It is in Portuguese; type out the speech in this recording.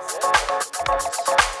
Música